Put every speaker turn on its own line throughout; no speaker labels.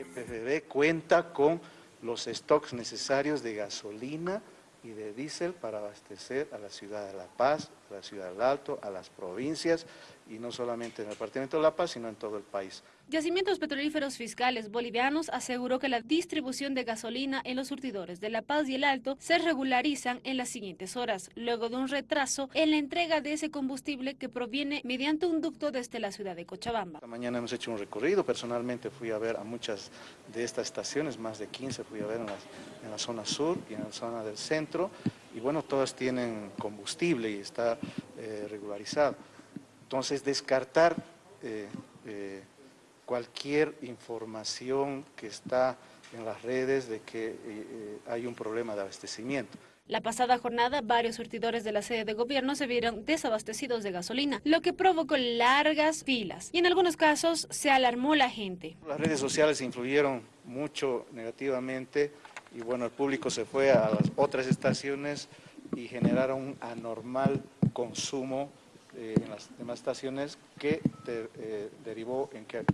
EPFB cuenta con los stocks necesarios de gasolina y de diésel para abastecer a la ciudad de La Paz, a la ciudad del Alto, a las provincias y no solamente en el departamento de La Paz, sino en todo el país.
Yacimientos Petrolíferos Fiscales Bolivianos aseguró que la distribución de gasolina en los surtidores de La Paz y el Alto se regularizan en las siguientes horas, luego de un retraso en la entrega de ese combustible que proviene mediante un ducto desde la ciudad de Cochabamba.
Esta mañana hemos hecho un recorrido, personalmente fui a ver a muchas de estas estaciones, más de 15 fui a ver en, la zona sur y en la zona del centro, y bueno, todas tienen combustible y está eh, regularizado. Entonces, descartar... Eh, eh, cualquier información que está en las redes de que eh, hay un problema de abastecimiento.
La pasada jornada, varios surtidores de la sede de gobierno se vieron desabastecidos de gasolina, lo que provocó largas filas y en algunos casos se alarmó la gente.
Las redes sociales influyeron mucho negativamente y bueno, el público se fue a las otras estaciones y generaron un anormal consumo eh, en las demás estaciones que derivó en que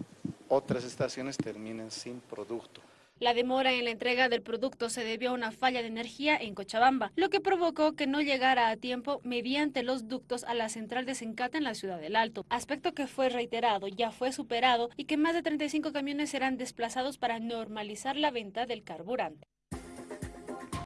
otras estaciones terminen sin producto.
La demora en la entrega del producto se debió a una falla de energía en Cochabamba, lo que provocó que no llegara a tiempo mediante los ductos a la central de Sencata en la ciudad del Alto, aspecto que fue reiterado, ya fue superado y que más de 35 camiones serán desplazados para normalizar la venta del carburante.